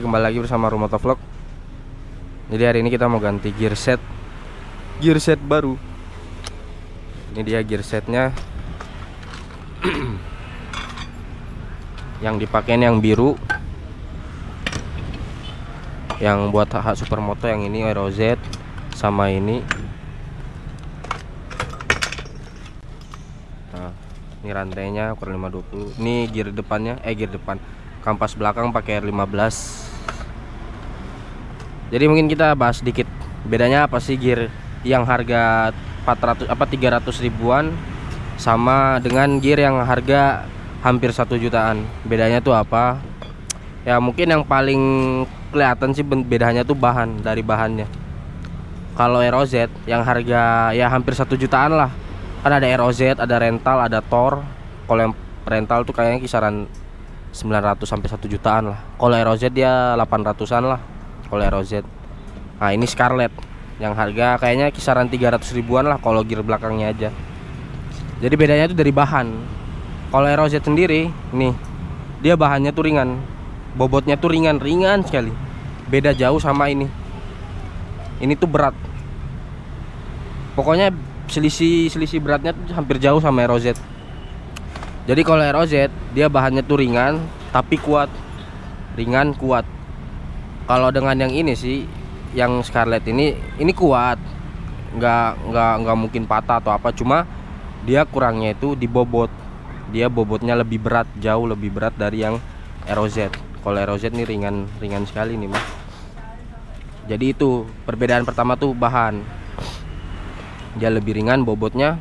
Kembali lagi bersama Rumah Vlog. Jadi hari ini kita mau ganti gear set. Gear set baru. Ini dia gear setnya. Yang dipakai yang biru. Yang buat hak supermoto yang ini Aero Z Sama ini. Nah ini rantainya ukuran 520 Ini gear depannya Eh gear depan. Kampas belakang pakai R15 jadi mungkin kita bahas sedikit. Bedanya apa sih gear yang harga 400 apa 300 ribuan sama dengan gear yang harga hampir satu jutaan? Bedanya tuh apa? Ya mungkin yang paling kelihatan sih bedanya tuh bahan dari bahannya. Kalau ROZ yang harga ya hampir satu jutaan lah. Kan ada ROZ ada rental ada Thor. Kalau yang rental tuh kayaknya kisaran 900 sampai 1 jutaan lah. Kalau ROZ dia 800-an lah. Kalau ROZ. Nah, ini Scarlet yang harga kayaknya kisaran 300 ribuan lah kalau gear belakangnya aja. Jadi bedanya itu dari bahan. Kalau ROZ sendiri, nih, dia bahannya tuh ringan. Bobotnya tuh ringan-ringan sekali. Beda jauh sama ini. Ini tuh berat. Pokoknya selisih selisih beratnya tuh hampir jauh sama ROZ. Jadi kalau ROZ dia bahannya tuh ringan tapi kuat. Ringan kuat. Kalau dengan yang ini sih yang Scarlet ini ini kuat. Nggak nggak nggak mungkin patah atau apa cuma dia kurangnya itu di bobot. Dia bobotnya lebih berat, jauh lebih berat dari yang ROZ. Kalau ROZ ini ringan ringan sekali nih, Mas. Jadi itu perbedaan pertama tuh bahan. Dia lebih ringan bobotnya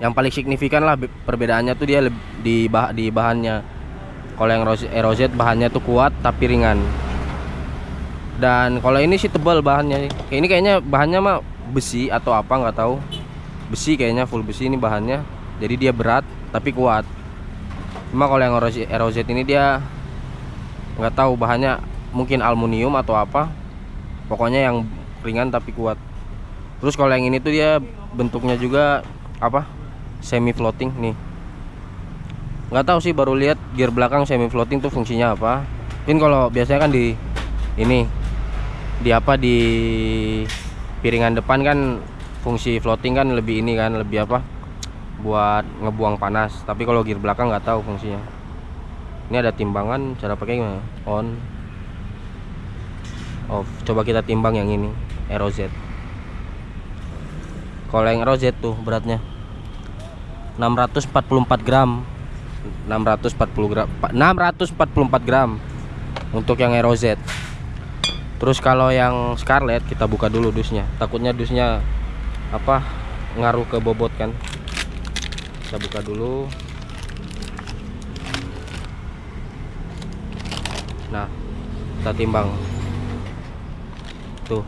yang paling signifikan lah perbedaannya tuh dia di bah di bahannya kalau yang ROZ bahannya tuh kuat tapi ringan dan kalau ini sih tebal bahannya. Ini kayaknya bahannya mah besi atau apa nggak tahu. Besi kayaknya full besi ini bahannya. Jadi dia berat tapi kuat. Cuma kalau yang ROZ ini dia nggak tahu bahannya mungkin aluminium atau apa. Pokoknya yang ringan tapi kuat. Terus kalau yang ini tuh dia bentuknya juga apa? Semi floating nih. Nggak tahu sih baru lihat gear belakang semi floating tuh fungsinya apa. Mungkin kalau biasanya kan di ini di apa di piringan depan kan fungsi floating kan lebih ini kan lebih apa buat ngebuang panas. Tapi kalau gear belakang nggak tahu fungsinya. Ini ada timbangan cara pakai gimana? On. Off. Coba kita timbang yang ini ROZ kalau yang ROZ tuh beratnya 644 gram. 640 gram 644 gram untuk yang ROZ terus kalau yang Scarlet kita buka dulu dusnya. Takutnya dusnya apa ngaruh ke bobot kan. Kita buka dulu. Nah kita timbang. Tuh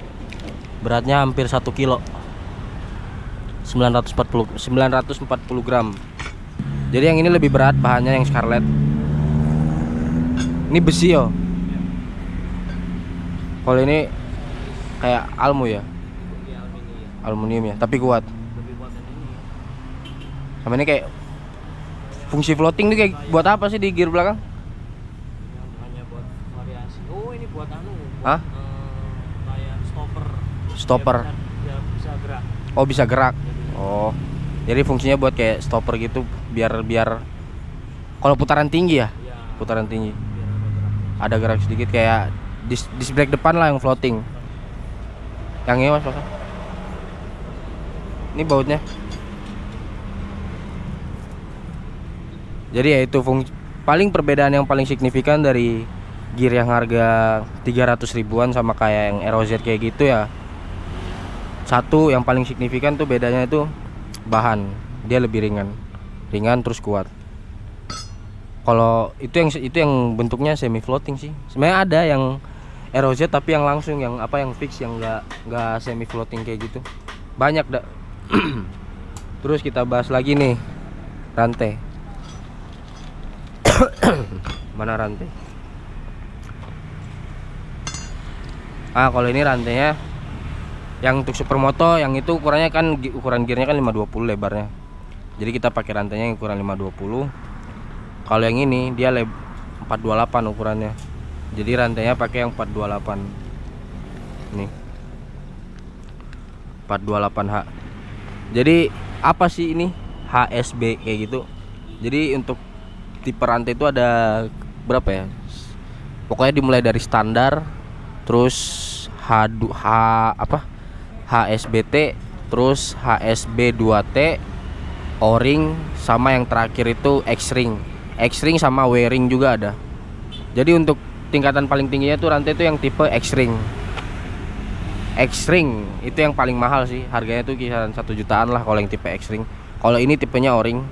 beratnya hampir satu kilo. 940 940 gram. Jadi yang ini lebih berat bahannya yang Scarlet ini besi yo kalau ini kayak almu ya? Aluminium ya tapi kuat. Sama ini kayak fungsi floating tuh kayak buat apa sih di gear belakang? Hanya buat variasi. Oh ini buat anu Hah? kayak stopper. Stopper. biar bisa gerak. Oh bisa gerak. Oh. Jadi fungsinya buat kayak stopper gitu biar biar kalau putaran tinggi ya? Ya putaran tinggi. Ada gerak sedikit kayak dis disc brake depan lah yang floating. Yang ini mas Mas. ini bautnya. Jadi ya itu fungsi paling perbedaan yang paling signifikan dari gear yang harga 300 ribuan sama kayak yang ROZ kayak gitu ya. Satu yang paling signifikan tuh bedanya itu bahan. Dia lebih ringan. Ringan terus kuat. Kalau itu yang itu yang bentuknya semi floating sih. Sebenarnya ada yang ROZ tapi yang langsung yang apa yang fix yang enggak enggak semi floating kayak gitu. Banyak dah terus kita bahas lagi nih rantai mana rantai ah kalau ini rantainya yang untuk supermoto yang itu ukurannya kan ukuran gearnya kan 520 lebarnya. Jadi kita pakai rantainya yang ukuran 520 kalau yang ini dia leb 428 ukurannya Jadi rantainya pakai yang 428. Nih. 428H. Jadi apa sih ini HSB kayak gitu? Jadi untuk tipe rantai itu ada berapa ya? Pokoknya dimulai dari standar, terus H H apa? HSBT, terus HSB 2T, O-ring sama yang terakhir itu X-ring. X-ring sama W-ring juga ada. Jadi untuk tingkatan paling tingginya tuh rantai itu yang tipe X-ring. X-ring itu yang paling mahal sih, harganya tuh kisaran satu jutaan lah kalau yang tipe X-ring. Kalau ini tipenya O-ring.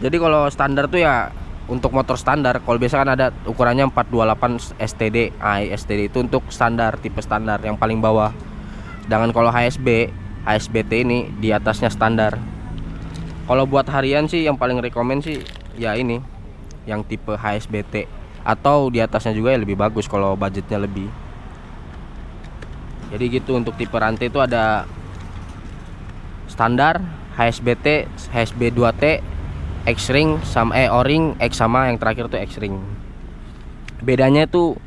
Jadi kalau standar tuh ya untuk motor standar, kalau biasa kan ada ukurannya 428 STD. Ah, STD itu untuk standar, tipe standar yang paling bawah. Sedangkan kalau HSB, HSBT ini di atasnya standar. Kalau buat harian sih yang paling rekomend sih ya ini yang tipe HSBT atau di atasnya juga ya lebih bagus kalau budgetnya lebih. Jadi gitu untuk tipe rantai itu ada standar, HSBT, HSB 2T, X-ring sama eh O-ring, X sama yang terakhir tuh X-ring. Bedanya itu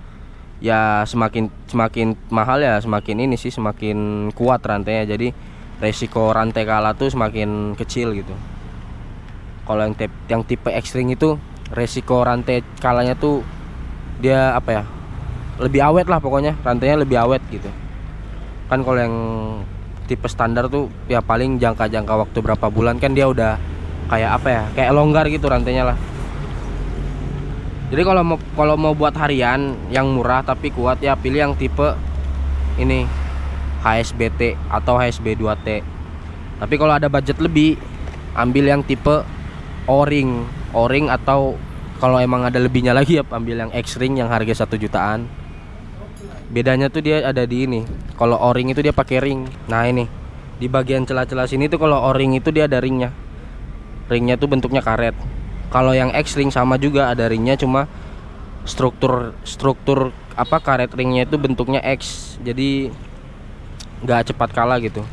ya semakin semakin mahal ya semakin ini sih semakin kuat rantainya. Jadi resiko rantai kalah tuh semakin kecil gitu. Kalau yang tipe, yang tipe X-ring itu resiko rantai kalahnya tuh dia apa ya? Lebih awet lah pokoknya, rantainya lebih awet gitu. Kan kalau yang tipe standar tuh ya paling jangka-jangka waktu berapa bulan kan dia udah kayak apa ya? Kayak longgar gitu rantainya lah. Jadi kalau mau kalau mau buat harian yang murah tapi kuat ya pilih yang tipe ini HSBT atau HSB 2T. Tapi kalau ada budget lebih, ambil yang tipe O-ring, O-ring atau kalau emang ada lebihnya lagi ya ambil yang X-ring yang harga satu jutaan. Bedanya tuh dia ada di ini. Kalau O-ring itu dia pakai ring. Nah, ini. Di bagian celah-celah sini tuh kalau O-ring itu dia ada ringnya. Ringnya tuh bentuknya karet. Kalau yang X-ring sama juga ada ringnya cuma struktur struktur apa karet ringnya itu bentuknya X. Jadi nggak cepat kalah gitu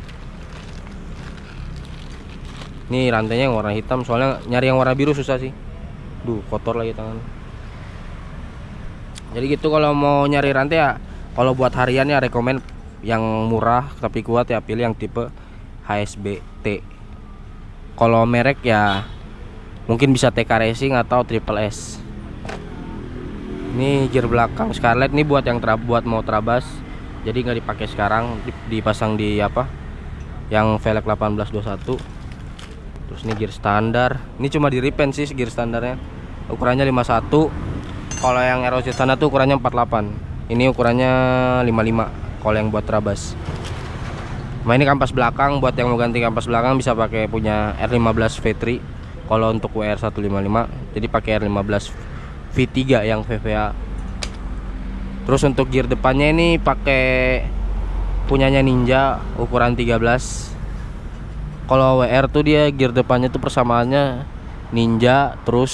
ini rantainya yang warna hitam soalnya nyari yang warna biru susah sih. Duh kotor lagi tangan. Jadi gitu kalau mau nyari rantai ya kalau buat harian ya rekomend yang murah tapi kuat ya pilih yang tipe HSBT kalau merek ya mungkin bisa TK Racing atau Triple S. Ini gear belakang Scarlett ini buat yang terab buat mau terabas jadi nggak dipakai sekarang dipasang di apa? Yang velg 1821 terus ini gear standar. Ini cuma di repaint sih gear standarnya. Ukurannya 51 kalau yang ROZ sana tuh ukurannya 48 ini ukurannya 55 kalau yang buat trabas. Nah ini kampas belakang. Buat yang mau ganti kampas belakang bisa pakai punya R15 V3 kalau untuk WR 155 jadi pakai R15 V3 yang VVA Terus untuk gear depannya ini pakai punyanya Ninja ukuran 13. Kalau WR tuh dia gear depannya tuh persamaannya Ninja terus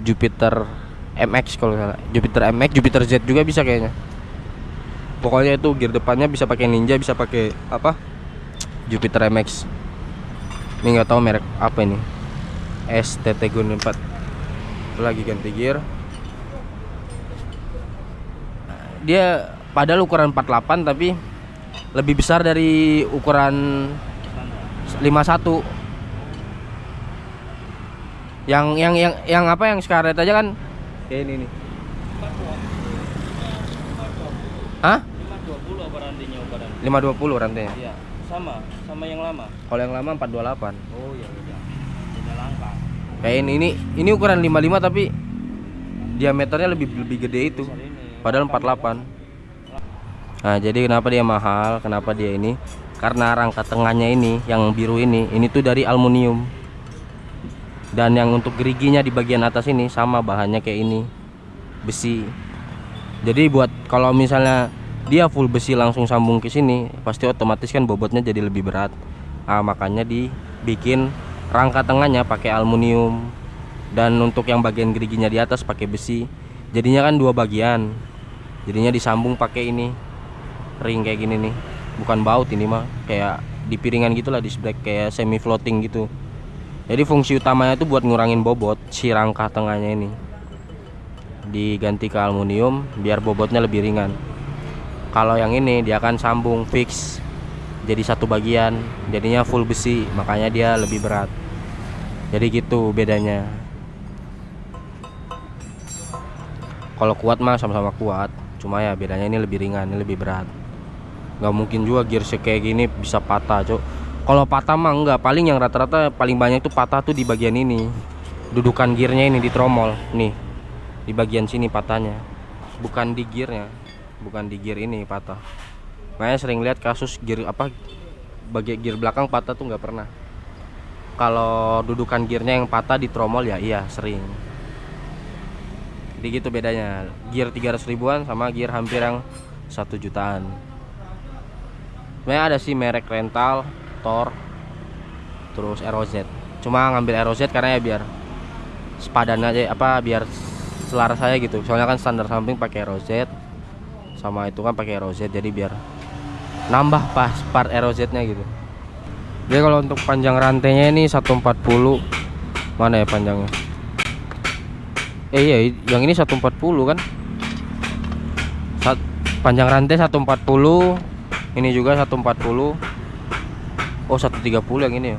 Jupiter MX kalau salah. Jupiter MX, Jupiter Z juga bisa kayaknya. Pokoknya itu gear depannya bisa pakai Ninja, bisa pakai apa? Jupiter MX. Ini nggak tahu merek apa ini. STT Gun 4. Lagi ganti gear dia padahal ukuran 48 tapi lebih besar dari ukuran 51 yang yang yang yang apa yang Scarlett aja kan kayak ini nih Hah? 520 apa rantinya ukuran? 520 rantainya Iya, sama, sama yang lama. kalau yang lama 428 Oh iya udah. Beda langkah. kayak ini ini ini ukuran 55 tapi diameternya lebih lebih gede itu padahal 48 nah jadi kenapa dia mahal kenapa dia ini karena rangka tengahnya ini yang biru ini ini tuh dari aluminium. Dan yang untuk geriginya di bagian atas ini sama bahannya kayak ini besi. Jadi buat kalau misalnya dia full besi langsung sambung ke sini pasti otomatis kan bobotnya jadi lebih berat. Ah makanya dibikin rangka tengahnya pakai aluminium. Dan untuk yang bagian geriginya di atas pakai besi. Jadinya kan dua bagian. Jadinya disambung pakai ini ring kayak gini nih bukan baut ini mah kayak di piringan gitulah di sebelah kayak semi floating gitu. Jadi fungsi utamanya itu buat ngurangin bobot si rangka tengahnya ini. Diganti ke aluminium biar bobotnya lebih ringan. Kalau yang ini dia akan sambung fix jadi satu bagian jadinya full besi makanya dia lebih berat. Jadi gitu bedanya. Kalau kuat mah sama-sama kuat cuma ya bedanya ini lebih ringan ini lebih berat nggak mungkin juga gear kayak gini bisa patah cok. Kalau patah mah enggak paling yang rata-rata paling banyak itu patah tuh di bagian ini. Dudukan gearnya ini di tromol nih. Di bagian sini patahnya. Bukan di gearnya bukan di gear ini patah. Makanya sering lihat kasus gear apa bagian gear belakang patah tuh nggak pernah. Kalau dudukan gearnya yang patah di tromol ya iya sering. Jadi gitu bedanya. Gear 300 ribuan sama gear hampir yang satu jutaan sebenarnya ada sih merek rental Thor terus ROZ cuma ngambil ROZ karena ya biar sepadan aja apa biar selaras saya gitu. Soalnya kan standar samping pakai ROZ sama itu kan pakai ROZ jadi biar nambah pas part ROZ nya gitu. Jadi kalau untuk panjang rantainya ini 140 mana ya panjangnya? Eh iya yang ini 140 kan? Sat, panjang rantai 140 ini juga 140 oh 130 yang ini ya?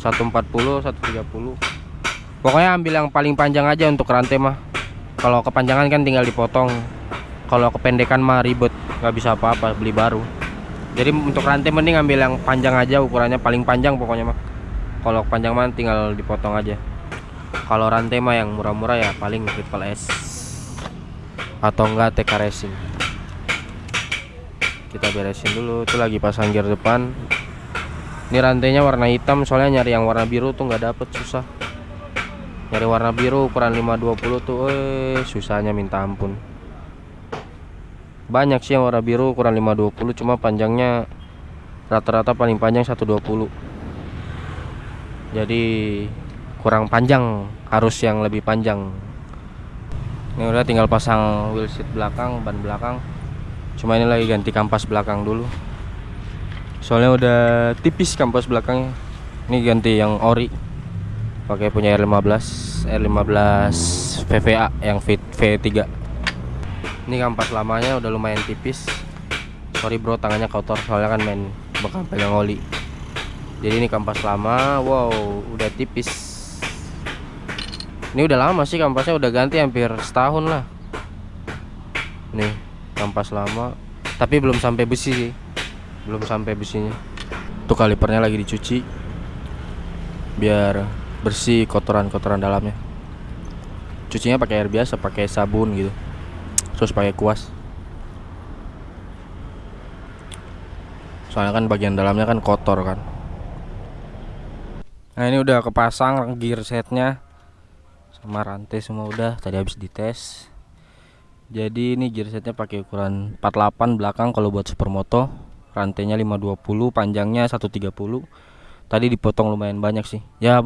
140 130 pokoknya ambil yang paling panjang aja untuk rantai mah. Kalau kepanjangan kan tinggal dipotong. Kalau kependekan mah ribet nggak bisa apa-apa beli baru. Jadi untuk rantai mending ambil yang panjang aja ukurannya paling panjang pokoknya mah. Kalau panjang mah tinggal dipotong aja. Kalau rantai mah yang murah-murah ya paling triple S. Atau enggak TK Racing kita beresin dulu itu lagi pasang gear depan. Ini rantainya warna hitam soalnya nyari yang warna biru tuh nggak dapet susah. Nyari warna biru ukuran 520 tuh eh susahnya minta ampun. Banyak sih yang warna biru ukuran 520 cuma panjangnya rata-rata paling panjang 120 jadi kurang panjang harus yang lebih panjang. Ini udah tinggal pasang wheel seat belakang ban belakang cuma ini lagi ganti kampas belakang dulu. Soalnya udah tipis kampas belakangnya. Ini ganti yang ori. Pakai punya R15 R15 VVA yang V V3 ini kampas lamanya udah lumayan tipis. Sorry bro tangannya kotor soalnya kan main bakal pegang oli. Jadi ini kampas lama wow udah tipis. Ini udah lama sih kampasnya udah ganti hampir setahun lah. Nih kampas lama tapi belum sampai besi sih. Belum sampai besinya. Tuh kalipernya lagi dicuci biar bersih kotoran-kotoran dalamnya. Cucinya pakai air biasa pakai sabun gitu. Terus pakai kuas. Soalnya kan bagian dalamnya kan kotor kan. Nah ini udah kepasang gear setnya. Sama rantai semua udah. Tadi habis dites jadi ini gear setnya pakai ukuran 48 belakang kalau buat supermoto. Rantainya 520 panjangnya 130 tadi dipotong lumayan banyak sih. Ya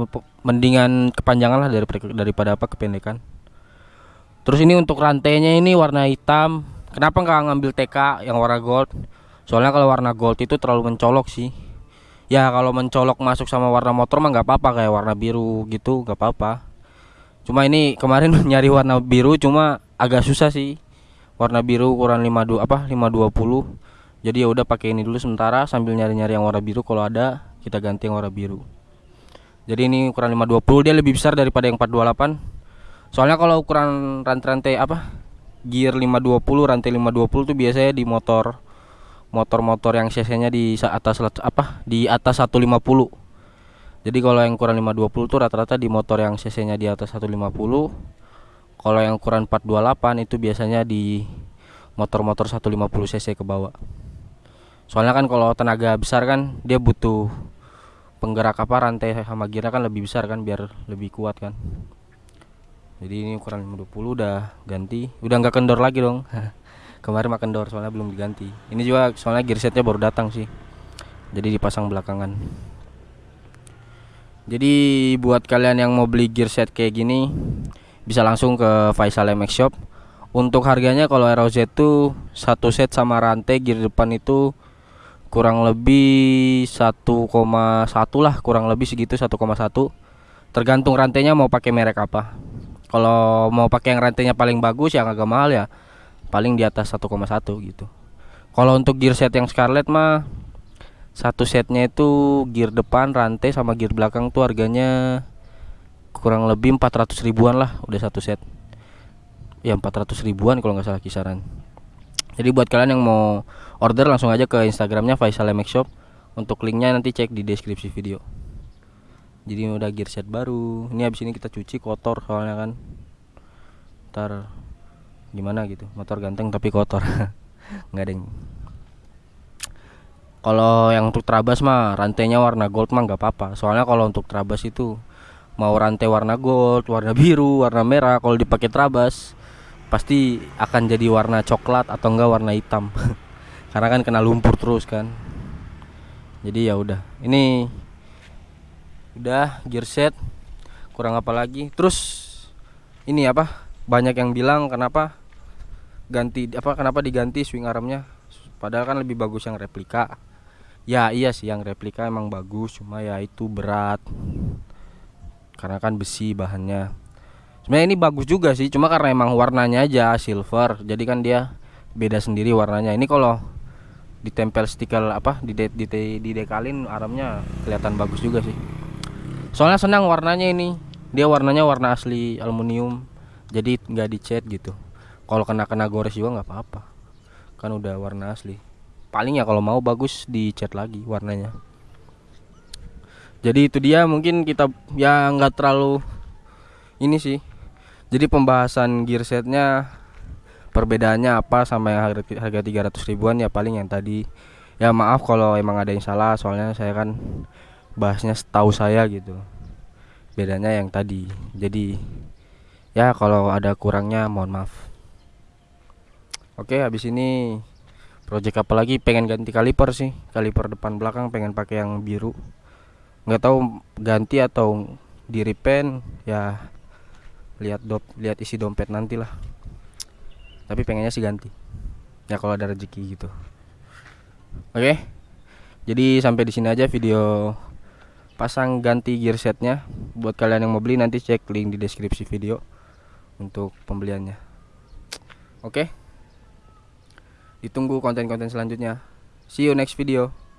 mendingan kepanjangan lah daripada apa kependekan. Terus ini untuk rantainya ini warna hitam. Kenapa nggak ngambil TK yang warna gold? Soalnya kalau warna gold itu terlalu mencolok sih. Ya kalau mencolok masuk sama warna motor mah nggak apa-apa kayak warna biru gitu nggak apa-apa. Cuma ini kemarin nyari warna biru cuma agak susah sih. Warna biru ukuran 52 apa 520 jadi ya udah pakai ini dulu sementara sambil nyari-nyari yang warna biru. Kalau ada kita ganti yang warna biru. Jadi ini ukuran 520 dia lebih besar daripada yang 428 soalnya kalau ukuran rantai-rantai apa gear 520 rantai 520 tuh biasanya di motor motor-motor yang cc-nya di atas apa di atas 150 jadi kalau yang ukuran 520 tuh rata-rata di motor yang cc-nya di atas 150 kalau yang ukuran 428 itu biasanya di motor-motor 150 cc ke bawah. Soalnya kan kalau tenaga besar kan dia butuh penggerak apa rantai sama gear kan lebih besar kan biar lebih kuat kan. Jadi ini ukuran 520 udah ganti udah nggak kendor lagi dong. Kemarin makan kendor soalnya belum diganti. Ini juga soalnya gear setnya baru datang sih jadi dipasang belakangan. Jadi buat kalian yang mau beli gear set kayak gini bisa langsung ke Faisal MX Shop. Untuk harganya kalau ROZ itu satu set sama rantai gear depan itu kurang lebih 1,1 lah kurang lebih segitu 1,1 tergantung rantainya mau pakai merek apa. Kalau mau pakai yang rantainya paling bagus yang agak mahal ya paling di atas 1,1 gitu. Kalau untuk gear set yang Scarlett mah satu setnya itu gear depan rantai sama gear belakang tuh harganya kurang lebih 400 ribuan lah udah satu set. Ya 400 ribuan kalau nggak salah kisaran. Jadi buat kalian yang mau order langsung aja ke instagramnya Faisal MX Shop. Untuk linknya nanti cek di deskripsi video. Jadi udah gear set baru. Ini habis ini kita cuci kotor soalnya kan. Ntar gimana gitu. Motor ganteng tapi kotor. Nggak deng. Kalau yang untuk trabas mah rantainya warna gold mah nggak apa-apa. Soalnya kalau untuk trabas itu mau rantai warna gold warna biru warna merah kalau dipakai trabas pasti akan jadi warna coklat atau enggak warna hitam. Karena kan kena lumpur terus kan. Jadi ya udah. Ini udah gear set. Kurang apa lagi? Terus ini apa? Banyak yang bilang kenapa ganti apa kenapa diganti swing armnya? Padahal kan lebih bagus yang replika. Ya iya sih yang replika emang bagus. Cuma ya itu berat karena kan besi bahannya. Sebenarnya ini bagus juga sih cuma karena emang warnanya aja silver jadi kan dia beda sendiri warnanya. Ini kalau ditempel stiker apa di de, di, di dekalin armnya kelihatan bagus juga sih. Soalnya senang warnanya ini. Dia warnanya warna asli aluminium jadi nggak dicat gitu. Kalau kena kena gores juga nggak apa-apa. Kan udah warna asli. Paling ya kalau mau bagus dicat lagi warnanya jadi itu dia mungkin kita ya nggak terlalu ini sih. Jadi pembahasan gear setnya perbedaannya apa sama yang harga, harga 300 ribuan ya paling yang tadi. Ya maaf kalau emang ada yang salah soalnya saya kan bahasnya setahu saya gitu. Bedanya yang tadi. Jadi ya kalau ada kurangnya mohon maaf. Oke habis ini project apa lagi? Pengen ganti kaliper sih. Kaliper depan belakang pengen pakai yang biru nggak tahu ganti atau di repaint ya lihat dop lihat isi dompet nanti lah tapi pengennya sih ganti. Ya kalau ada rezeki gitu. Oke jadi sampai di sini aja video pasang ganti gear setnya. Buat kalian yang mau beli nanti cek link di deskripsi video untuk pembeliannya. Oke ditunggu konten-konten selanjutnya. See you next video